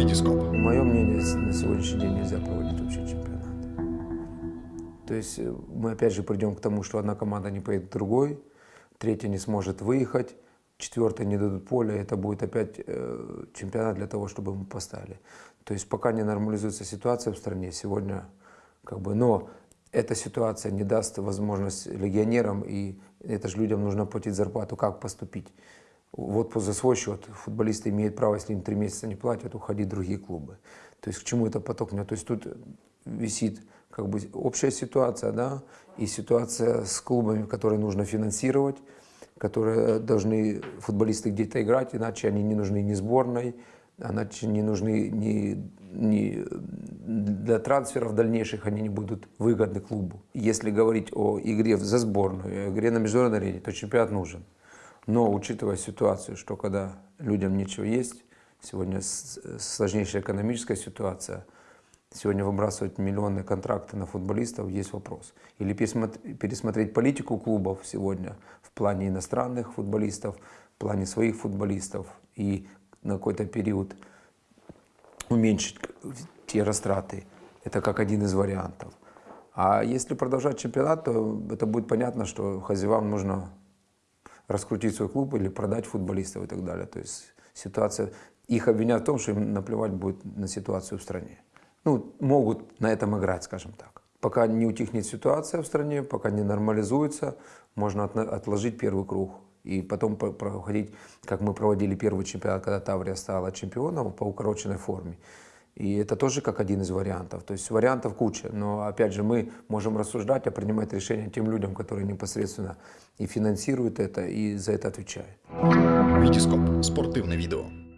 Витископ. Мое мнение, на сегодняшний день нельзя проводить вообще чемпионат. То есть э, мы опять же придем к тому, что одна команда не поедет другой, третья не сможет выехать, четвертая не дадут поля, это будет опять э, чемпионат для того, чтобы мы поставили. То есть пока не нормализуется ситуация в стране, сегодня как бы, но эта ситуация не даст возможность легионерам, и это же людям нужно платить зарплату, как поступить. Вот за свой счет футболисты имеют право, если им три месяца не платят, уходить в другие клубы. То есть к чему это поток? То есть тут висит как бы общая ситуация, да, и ситуация с клубами, которые нужно финансировать, которые должны футболисты где-то играть, иначе они не нужны ни сборной, иначе не нужны ни, ни для трансферов дальнейших, они не будут выгодны клубу. Если говорить о игре за сборную, игре на международной арене, то чемпионат нужен. Но учитывая ситуацию, что когда людям нечего есть, сегодня сложнейшая экономическая ситуация, сегодня выбрасывать миллионные контракты на футболистов, есть вопрос. Или пересмотр- пересмотреть политику клубов сегодня в плане иностранных футболистов, в плане своих футболистов и на какой-то период уменьшить те растраты. Это как один из вариантов. А если продолжать чемпионат, то это будет понятно, что хозяевам нужно раскрутить свой клуб или продать футболистов и так далее. То есть ситуация, их обвиняют в том, что им наплевать будет на ситуацию в стране. Ну, могут на этом играть, скажем так. Пока не утихнет ситуация в стране, пока не нормализуется, можно отложить первый круг и потом по- проходить, как мы проводили первый чемпионат, когда Таврия стала чемпионом по укороченной форме. И это тоже как один из вариантов. То есть вариантов куча. Но опять же мы можем рассуждать, а принимать решения тем людям, которые непосредственно и финансируют это, и за это отвечают. Витископ. Спортивне відео.